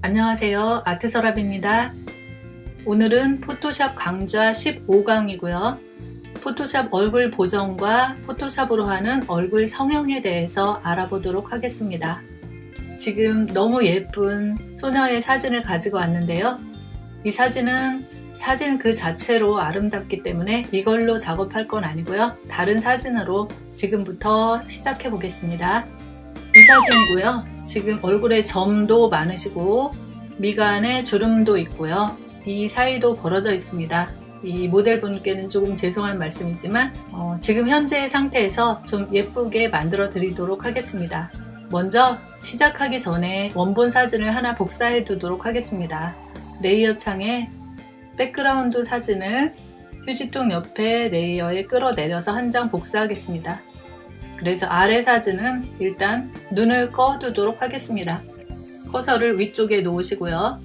안녕하세요. 아트서랍입니다. 오늘은 포토샵 강좌 15강이고요. 포토샵 얼굴 보정과 포토샵으로 하는 얼굴 성형에 대해서 알아보도록 하겠습니다. 지금 너무 예쁜 소녀의 사진을 가지고 왔는데요. 이 사진은 사진 그 자체로 아름답기 때문에 이걸로 작업할 건 아니고요. 다른 사진으로 지금부터 시작해 보겠습니다. 이 사진이고요 지금 얼굴에 점도 많으시고 미간에 주름도 있고요. 이 사이도 벌어져 있습니다. 이 모델분께는 조금 죄송한 말씀이지만 어, 지금 현재의 상태에서 좀 예쁘게 만들어 드리도록 하겠습니다. 먼저 시작하기 전에 원본 사진을 하나 복사해 두도록 하겠습니다. layer 창에 background 사진을 휴지통 옆에 layer에 끌어내려서 한 장 복사하겠습니다 그래서 아래 사진은 일단 눈을 꺼두도록 하겠습니다. 커서를 위쪽에 놓으시고요.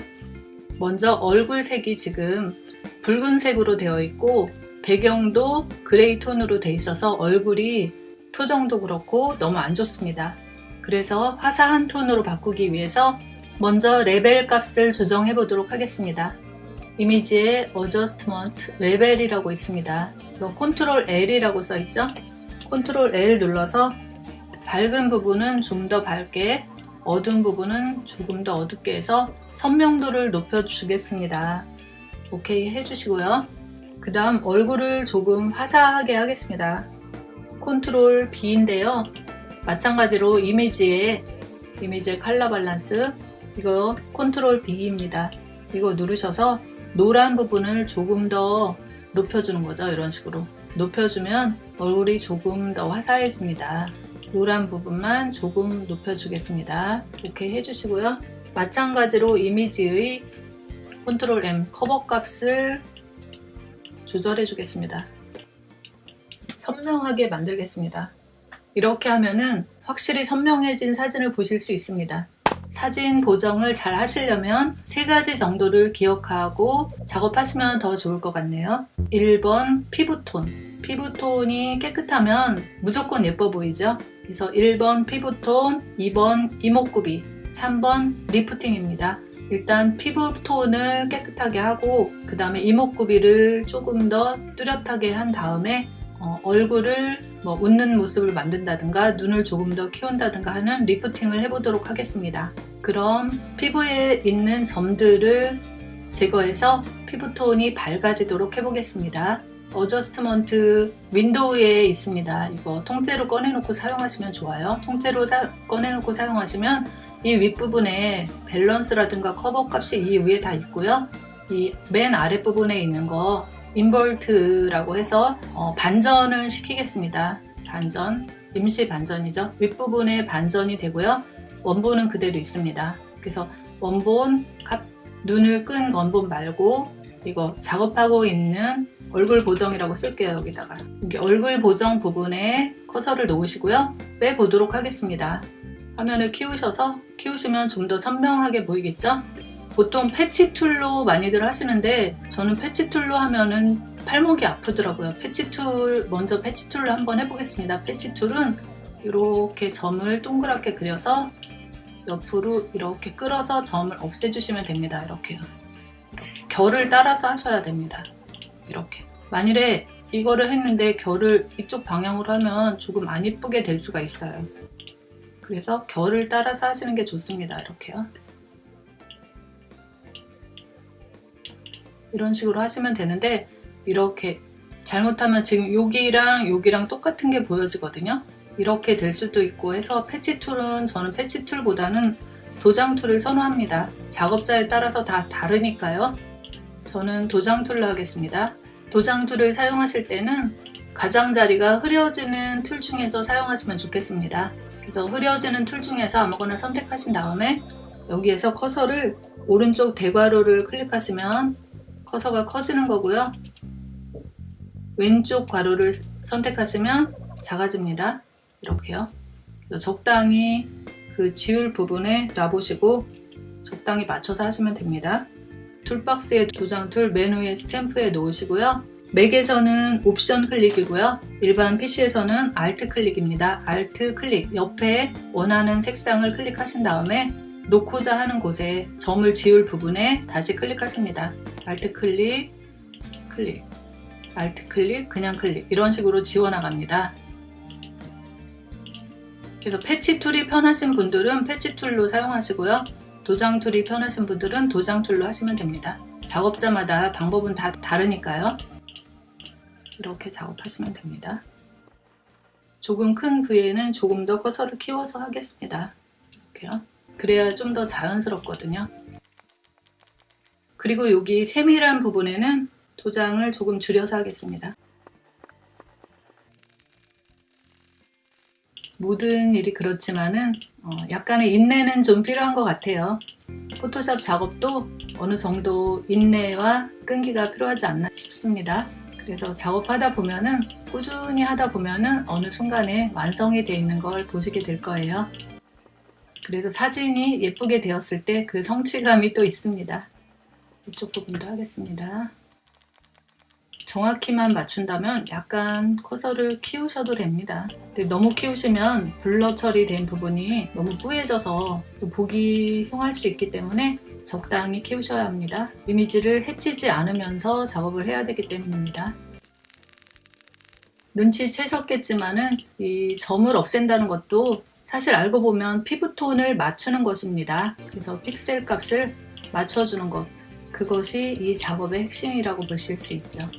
먼저 얼굴 색이 지금 붉은색으로 되어 있고 배경도 gray 톤으로 되어 있어서 얼굴이 표정도 그렇고 너무 안 좋습니다. 그래서 화사한 톤으로 바꾸기 위해서 먼저 레벨 값을 조정해 보도록 하겠습니다. 이미지에 adjustment level이라고 있습니다. control L이라고 써 있죠? control L 눌러서 밝은 부분은 좀 더 밝게 어두운 부분은 조금 더 어둡게 해서 선명도를 높여 주겠습니다. 오케이 해주시고요. 그 다음 얼굴을 조금 화사하게 하겠습니다. control B인데요. 마찬가지로 이미지에 이미지의 color balance 이거 control B입니다. 이거 누르셔서 노란 부분을 조금 더 높여주는 거죠. 이런 식으로. 높여주면 얼굴이 조금 더 화사해집니다. 노란 부분만 조금 높여주겠습니다. 이렇게 해주시고요. 마찬가지로 이미지의 control M curve 값을 조절해 주겠습니다. 선명하게 만들겠습니다. 이렇게 하면은 확실히 선명해진 사진을 보실 수 있습니다. 사진 보정을 잘 하시려면 세 가지 정도를 기억하고 작업하시면 더 좋을 것 같네요. 1번 피부톤 피부톤이 깨끗하면 무조건 예뻐 보이죠? 그래서 1번 피부톤, 2번 이목구비, 3번 리프팅입니다. 일단 피부톤을 깨끗하게 하고 그 다음에 이목구비를 조금 더 뚜렷하게 한 다음에 어, 얼굴을 뭐 웃는 모습을 만든다든가 눈을 조금 더 키운다든가 하는 리프팅을 해보도록 하겠습니다. 그럼 피부에 있는 점들을 제거해서 피부톤이 밝아지도록 해보겠습니다. adjustment window에 있습니다. 이거 통째로 꺼내놓고 사용하시면 좋아요. 통째로 사, 꺼내놓고 사용하시면 이 윗부분에 밸런스라든가 커버 값이 이 위에 다 있고요. 이 맨 아랫부분에 있는 거 invert라고 해서 어, 반전을 시키겠습니다. 반전, 임시 반전이죠. 윗부분에 반전이 되고요. 원본은 그대로 있습니다. 그래서 원본, 값, 눈을 끈 원본 말고 이거 작업하고 있는 얼굴 보정이라고 쓸게요 여기다가. 여기 얼굴 보정 부분에 커서를 놓으시고요. 빼보도록 하겠습니다. 화면을 키우셔서 키우시면 좀 더 선명하게 보이겠죠? 보통 patch tool로 많이들 하시는데 저는 patch tool로 하면은 팔목이 아프더라고요. patch tool 먼저 patch tool로 한번 해보겠습니다. patch tool은 이렇게 점을 동그랗게 그려서 옆으로 이렇게 끌어서 점을 없애주시면 됩니다. 이렇게요. 결을 따라서 하셔야 됩니다 이렇게. 만일에 이거를 했는데 결을 이쪽 방향으로 하면 조금 안 이쁘게 될 수가 있어요. 그래서 결을 따라서 하시는 게 좋습니다. 이렇게요. 이런 식으로 하시면 되는데 이렇게 잘못하면 지금 여기랑 여기랑 똑같은 게 보여지거든요. 이렇게 될 수도 있고 해서 patch tool은 저는 patch tool보다는 도장 tool을 선호합니다. 작업자에 따라서 다 다르니까요 저는 도장 tool로 하겠습니다. 도장 tool을 사용하실 때는 가장자리가 흐려지는 tool 중에서 사용하시면 좋겠습니다. 그래서 흐려지는 tool 중에서 아무거나 선택하신 다음에 여기에서 커서를 오른쪽 대괄호를 클릭하시면 커서가 커지는 거고요. 왼쪽 괄호를 선택하시면 작아집니다. 이렇게요. 적당히 그 지울 부분에 놔보시고 적당히 맞춰서 하시면 됩니다. toolbox의 도장 tool 메뉴의 스탬프에 놓으시고요. 맥에서는 옵션 클릭이고요. 일반 PC에서는 Alt 클릭입니다. Alt 클릭 옆에 원하는 색상을 클릭하신 다음에 놓고자 하는 곳에 점을 지울 부분에 다시 클릭하십니다. Alt 클릭, 클릭, Alt 클릭, 그냥 클릭 이런 식으로 지워나갑니다. 그래서 patch tool이 편하신 분들은 patch tool로 사용하시고요. 도장 tool이 편하신 분들은 도장 tool로 하시면 됩니다. 작업자마다 방법은 다 다르니까요. 이렇게 작업하시면 됩니다. 조금 큰 부위에는 조금 더 커서를 키워서 하겠습니다. 이렇게요. 그래야 좀 더 자연스럽거든요. 그리고 여기 세밀한 부분에는 도장을 조금 줄여서 하겠습니다. 모든 일이 그렇지만은 어, 약간의 인내는 좀 필요한 것 같아요. 포토샵 작업도 어느 정도 인내와 끈기가 필요하지 않나 싶습니다. 그래서 작업하다 보면은 꾸준히 하다 보면은 어느 순간에 완성이 되어 있는 걸 보시게 될 거예요. 그래서 사진이 예쁘게 되었을 때 그 성취감이 또 있습니다. 이쪽 부분도 하겠습니다. 정확히만 맞춘다면 약간 커서를 키우셔도 됩니다. 너무 키우시면 블러 처리된 부분이 너무 뿌얘져서 보기 흉할 수 있기 때문에 적당히 키우셔야 합니다. 이미지를 해치지 않으면서 작업을 해야 되기 때문입니다. 눈치채셨겠지만은 이 점을 없앤다는 것도 사실 알고 보면 피부톤을 맞추는 것입니다. 그래서 픽셀 값을 맞춰주는 것 그것이 이 작업의 핵심이라고 보실 수 있죠.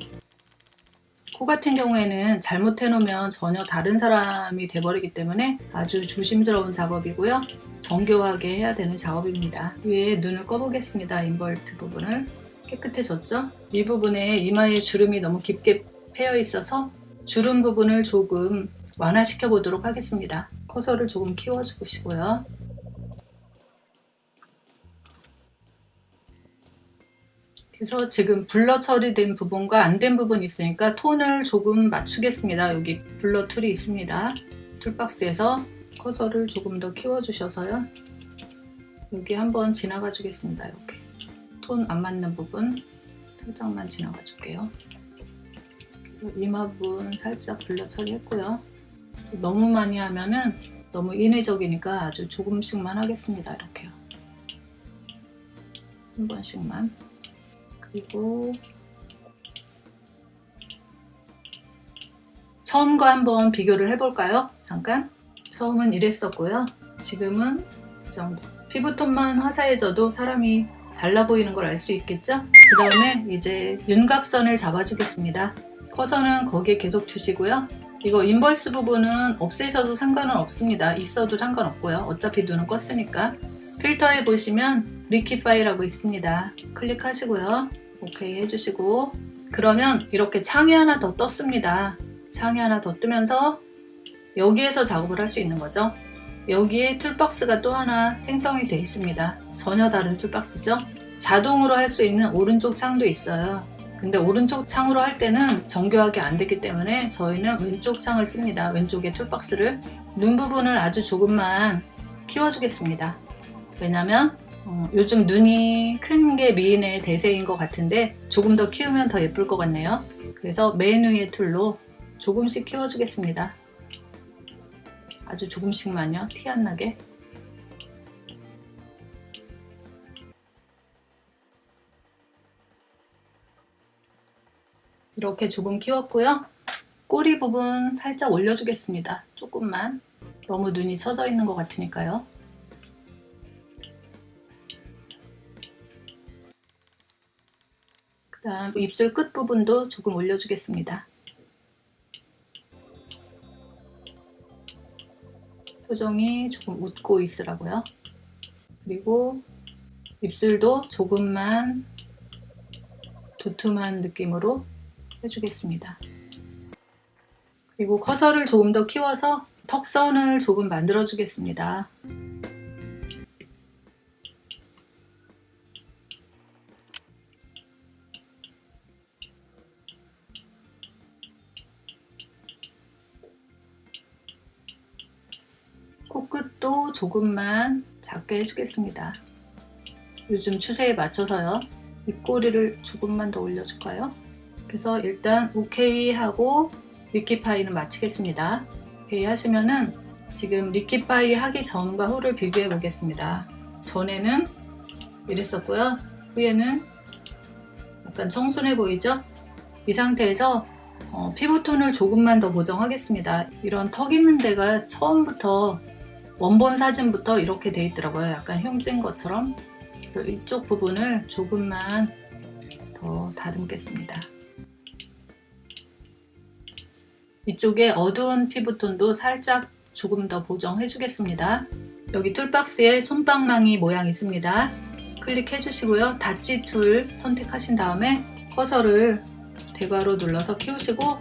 코 같은 경우에는 잘못해 놓으면 전혀 다른 사람이 돼버리기 때문에 아주 조심스러운 작업이고요. 정교하게 해야 되는 작업입니다. 위에 눈을 꺼보겠습니다. invert 부분을 깨끗해졌죠? 이 부분에 이마에 주름이 너무 깊게 패여 있어서 주름 부분을 조금 완화시켜 보도록 하겠습니다. 커서를 조금 키워 주시고요. 그래서 지금 blur 처리된 부분과 안 된 부분이 있으니까 톤을 조금 맞추겠습니다. 여기 blur tool이 있습니다. 툴박스에서 커서를 조금 더 키워주셔서요. 여기 한번 지나가 주겠습니다. 이렇게 톤 안 맞는 부분 살짝만 지나가 줄게요. 이마 부분 살짝 블러 처리했고요. 너무 많이 하면은 너무 인위적이니까 아주 조금씩만 하겠습니다. 이렇게요. 한 번씩만. 그리고 처음과 한번 비교를 해볼까요? 잠깐. 처음은 이랬었고요. 지금은 이 정도. 피부톤만 화사해져도 사람이 달라 보이는 걸 알 수 있겠죠? 그 다음에 이제 윤곽선을 잡아주겠습니다. 커서는 거기에 계속 두시고요. 이거 inverse 부분은 없애셔도 상관은 없습니다. 있어도 상관없고요. 어차피 눈은 껐으니까. 필터에 보시면 liquify라고 있습니다. 클릭하시고요. 오케이 해주시고 그러면 이렇게 창이 하나 더 떴습니다. 창이 하나 더 뜨면서 여기에서 작업을 할 수 있는 거죠. 여기에 toolbox가 또 하나 생성이 되어 있습니다. 전혀 다른 toolbox죠. 자동으로 할 수 있는 오른쪽 창도 있어요. 근데 오른쪽 창으로 할 때는 정교하게 안 되기 때문에 저희는 왼쪽 창을 씁니다. 왼쪽에 toolbox를 눈 부분을 아주 조금만 키워주겠습니다. 왜냐면 어, 요즘 눈이 큰 게 미인의 대세인 것 같은데 조금 더 키우면 더 예쁠 것 같네요. 그래서 맨 위의 tool로 조금씩 키워주겠습니다. 아주 조금씩만요. 티 안 나게. 이렇게 조금 키웠고요. 꼬리 부분 살짝 올려주겠습니다. 조금만. 너무 눈이 처져 있는 것 같으니까요. 다음 입술 끝부분도 조금 올려주겠습니다. 표정이 조금 웃고 있으라고요. 그리고 입술도 조금만 두툼한 느낌으로 해주겠습니다. 그리고 커서를 조금 더 키워서 턱선을 조금 만들어 주겠습니다. 조금만 작게 해주겠습니다. 요즘 추세에 맞춰서요. 입꼬리를 조금만 더 올려줄까요? 그래서 일단 오케이 하고 리키파이는 마치겠습니다. 오케이 하시면은 지금 리키파이 하기 전과 후를 비교해 보겠습니다. 전에는 이랬었고요. 후에는 약간 청순해 보이죠? 이 상태에서 어, 피부톤을 조금만 더 보정하겠습니다. 이런 턱 있는 데가 처음부터 원본 사진부터 이렇게 돼 있더라고요. 약간 흉진 것처럼. 그래서 이쪽 부분을 조금만 더 다듬겠습니다. 이쪽에 어두운 피부톤도 살짝 조금 더 보정해 주겠습니다. 여기 toolbox에 손방망이 모양 있습니다. 클릭해 주시고요. dodge tool 선택하신 다음에 커서를 대괄호 눌러서 키우시고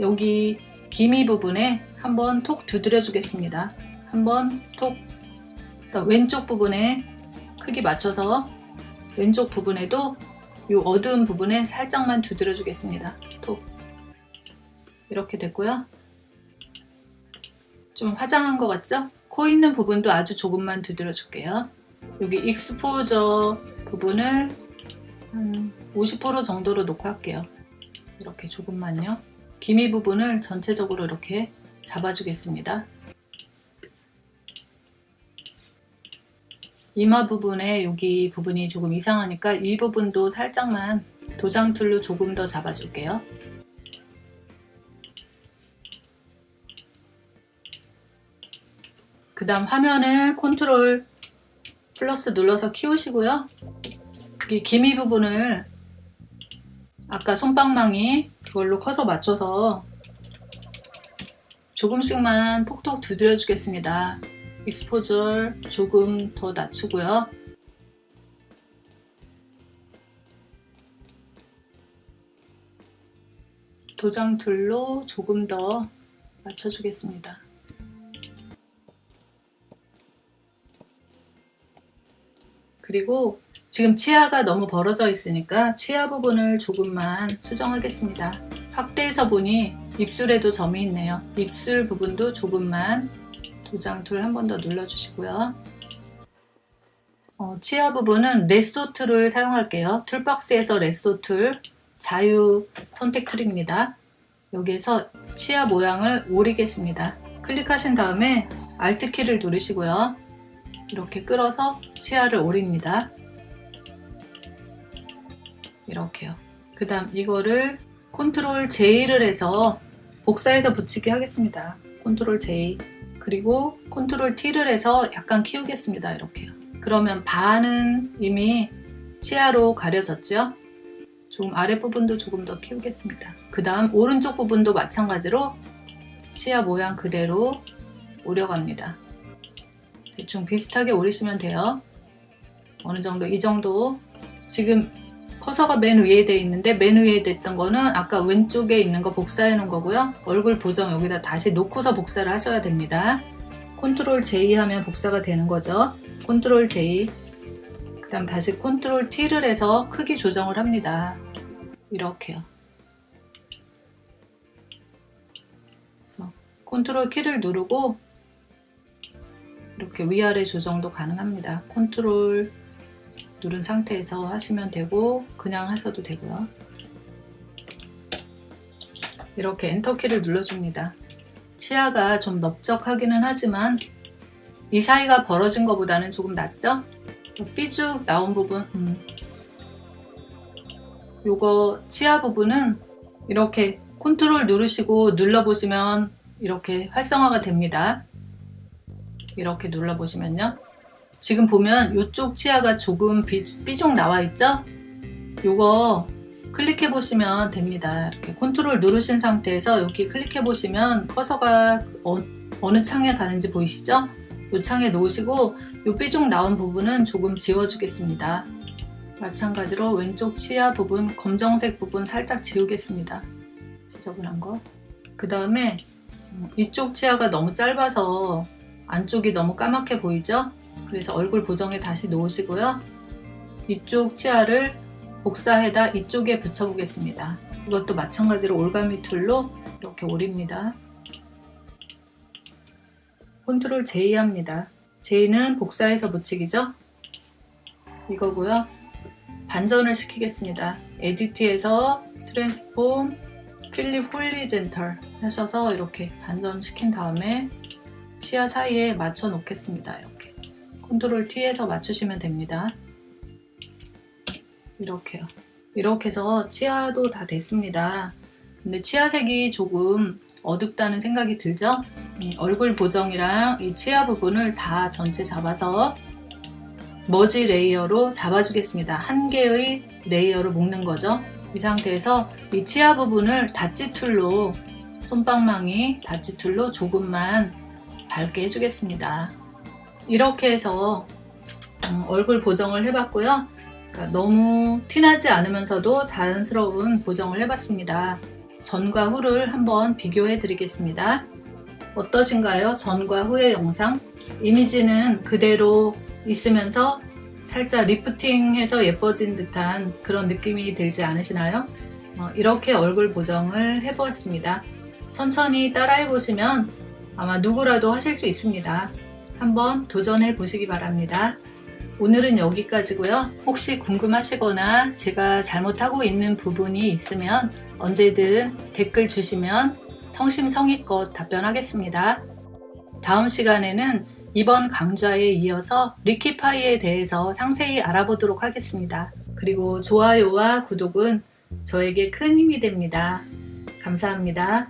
여기 기미 부분에 한번 톡 두드려 주겠습니다. 한번 톡 왼쪽 부분에 크기 맞춰서 왼쪽 부분에도 이 어두운 부분에 살짝만 두드려 주겠습니다. 톡 이렇게 됐고요. 좀 화장한 것 같죠? 코 있는 부분도 아주 조금만 두드려 줄게요. 여기 익스포저 부분을 한 50% 정도로 놓고 할게요. 이렇게 조금만요. 기미 부분을 전체적으로 이렇게 잡아주겠습니다. 이마 부분에 여기 부분이 조금 이상하니까 이 부분도 살짝만 도장 tool로 조금 더 잡아줄게요. 그 다음 화면을 컨트롤 플러스 눌러서 키우시고요. 이 기미 부분을 아까 손방망이 그걸로 커서 맞춰서 조금씩만 톡톡 두드려 주겠습니다. exposure 조금 더 낮추고요. 도장 tool로 조금 더 맞춰주겠습니다. 그리고 지금 치아가 너무 벌어져 있으니까 치아 부분을 조금만 수정하겠습니다. 확대해서 보니 입술에도 점이 있네요. 입술 부분도 조금만 도장 tool 한번 더 눌러주시고요. 어, 치아 부분은 lasso tool을 사용할게요. toolbox에서 lasso tool 자유 선택 tool입니다. 여기에서 치아 모양을 오리겠습니다. 클릭하신 다음에 Alt키를 누르시고요. 이렇게 끌어서 치아를 오립니다. 이렇게요. 그 다음 이거를 컨트롤 J를 해서 복사해서 붙이게 하겠습니다. 컨트롤 J 그리고 컨트롤 T를 해서 약간 키우겠습니다. 이렇게요. 그러면 반은 이미 치아로 가려졌죠? 조금 아랫부분도 조금 더 키우겠습니다. 그 다음 오른쪽 부분도 마찬가지로 치아 모양 그대로 오려갑니다. 대충 비슷하게 오리시면 돼요. 어느 정도 이 정도 지금 커서가 맨 위에 돼 있는데 맨 위에 됐던 거는 아까 왼쪽에 있는 거 복사해 놓은 거고요. 얼굴 보정 여기다 다시 놓고서 복사를 하셔야 됩니다. 컨트롤 J 하면 복사가 되는 거죠. 컨트롤 J 그 다음 다시 컨트롤 T를 해서 크기 조정을 합니다. 이렇게요. 컨트롤 키를 누르고 이렇게 위아래 조정도 가능합니다. 컨트롤 누른 상태에서 하시면 되고 그냥 하셔도 되고요. 이렇게 엔터키를 눌러줍니다. 치아가 좀 넓적하기는 하지만 이 사이가 벌어진 것보다는 조금 낫죠? 삐죽 나온 부분 음. 요거 치아 부분은 이렇게 컨트롤 누르시고 눌러보시면 이렇게 활성화가 됩니다. 이렇게 눌러보시면요. 지금 보면 이쪽 치아가 조금 삐죽 나와 있죠? 요거 클릭해 보시면 됩니다. 이렇게 컨트롤 누르신 상태에서 여기 클릭해 보시면 커서가 어느 창에 가는지 보이시죠? 이 창에 놓으시고 이 삐죽 나온 부분은 조금 지워주겠습니다. 마찬가지로 왼쪽 치아 부분, 검정색 부분 살짝 지우겠습니다. 지저분한 거. 그 다음에 이쪽 치아가 너무 짧아서 안쪽이 너무 까맣게 보이죠? 그래서 얼굴 보정에 다시 놓으시고요. 이쪽 치아를 복사해다 이쪽에 붙여 보겠습니다. 이것도 마찬가지로 올가미 tool로 이렇게 오립니다. 컨트롤 J 합니다. J는 복사해서 붙이기죠? 이거고요. 반전을 시키겠습니다. Edit에서 Transform Flip Horizontal 하셔서 이렇게 반전시킨 다음에 치아 사이에 맞춰 놓겠습니다. 컨트롤 T에서 맞추시면 됩니다. 이렇게요. 이렇게 해서 치아도 다 됐습니다. 근데 치아색이 조금 어둡다는 생각이 들죠? 음, 얼굴 보정이랑 이 치아 부분을 다 전체 잡아서 머지 layer로 잡아주겠습니다. 한 개의 레이어로 묶는 거죠. 이 상태에서 이 치아 부분을 다찌 툴로 손방망이 다찌 툴로 조금만 밝게 해주겠습니다. 이렇게 해서 음, 얼굴 보정을 해봤고요. 그러니까 너무 티나지 않으면서도 자연스러운 보정을 해봤습니다. 전과 후를 한번 비교해 드리겠습니다. 어떠신가요? 전과 후의 영상? 이미지는 그대로 있으면서 살짝 리프팅해서 예뻐진 듯한 그런 느낌이 들지 않으시나요? 어, 이렇게 얼굴 보정을 해보았습니다. 천천히 따라해 보시면 아마 누구라도 하실 수 있습니다. 한번 도전해 보시기 바랍니다. 오늘은 여기까지고요. 혹시 궁금하시거나 제가 잘못하고 있는 부분이 있으면 언제든 댓글 주시면 성심성의껏 답변하겠습니다. 다음 시간에는 이번 강좌에 이어서 리키파이에 대해서 상세히 알아보도록 하겠습니다. 그리고 좋아요와 구독은 저에게 큰 힘이 됩니다. 감사합니다.